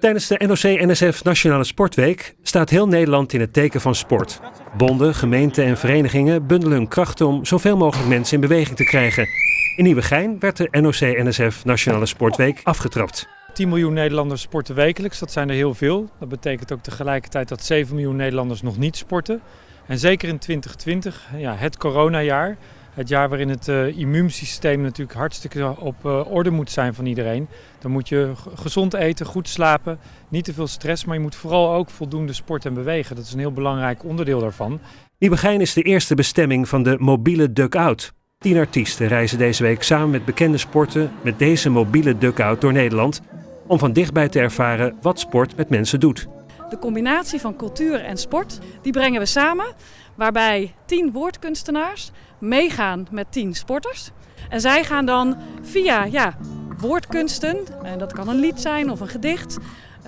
Tijdens de NOC-NSF Nationale Sportweek staat heel Nederland in het teken van sport. Bonden, gemeenten en verenigingen bundelen hun krachten om zoveel mogelijk mensen in beweging te krijgen. In Nieuwegein werd de NOC-NSF Nationale Sportweek afgetrapt. 10 miljoen Nederlanders sporten wekelijks, dat zijn er heel veel. Dat betekent ook tegelijkertijd dat 7 miljoen Nederlanders nog niet sporten. En zeker in 2020, ja, het coronajaar, het jaar waarin het uh, immuunsysteem natuurlijk hartstikke op uh, orde moet zijn van iedereen. Dan moet je gezond eten, goed slapen, niet te veel stress, maar je moet vooral ook voldoende sport en bewegen. Dat is een heel belangrijk onderdeel daarvan. Nieuwegein is de eerste bestemming van de mobiele duck-out. Tien artiesten reizen deze week samen met bekende sporten met deze mobiele duck-out door Nederland om van dichtbij te ervaren wat sport met mensen doet. De combinatie van cultuur en sport, die brengen we samen, waarbij tien woordkunstenaars meegaan met tien sporters. En zij gaan dan via ja, woordkunsten, en dat kan een lied zijn of een gedicht,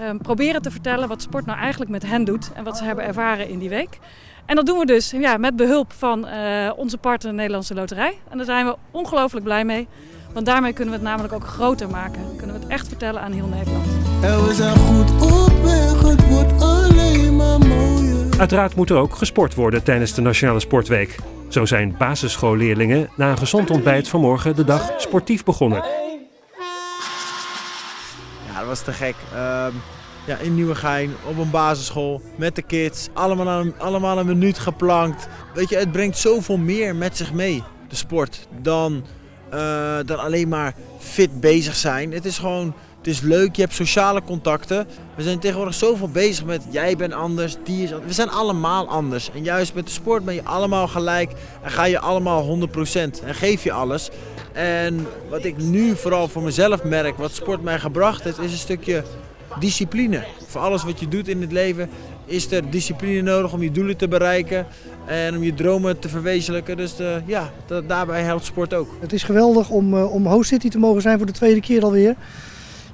um, proberen te vertellen wat sport nou eigenlijk met hen doet en wat ze hebben ervaren in die week. En dat doen we dus ja, met behulp van uh, onze partner Nederlandse Loterij. En daar zijn we ongelooflijk blij mee. Want daarmee kunnen we het namelijk ook groter maken. Kunnen we het echt vertellen aan heel Nederland. Uiteraard moet er ook gesport worden tijdens de Nationale Sportweek. Zo zijn basisschoolleerlingen na een gezond ontbijt vanmorgen de dag sportief begonnen. Ja, dat was te gek. Uh, ja, in Nieuwegein, op een basisschool, met de kids. Allemaal een, allemaal een minuut geplankt. Weet je, het brengt zoveel meer met zich mee, de sport, dan, uh, dan alleen maar fit bezig zijn. Het is gewoon het is leuk, je hebt sociale contacten. We zijn tegenwoordig zoveel bezig met jij bent anders, die is anders. We zijn allemaal anders. En juist met de sport ben je allemaal gelijk en ga je allemaal 100% en geef je alles. En wat ik nu vooral voor mezelf merk, wat sport mij gebracht heeft, is een stukje discipline. Voor alles wat je doet in het leven is er discipline nodig om je doelen te bereiken en om je dromen te verwezenlijken. Dus de, ja, daarbij helpt sport ook. Het is geweldig om, uh, om host city te mogen zijn voor de tweede keer alweer.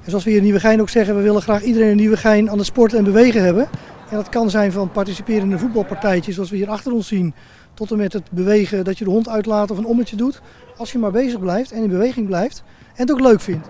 En zoals we hier in Nieuwegein ook zeggen, we willen graag iedereen in Nieuwegein aan het sporten en bewegen hebben. En dat kan zijn van participeren in een voetbalpartijtje zoals we hier achter ons zien. Tot en met het bewegen dat je de hond uitlaat of een ommetje doet. Als je maar bezig blijft en in beweging blijft en het ook leuk vindt.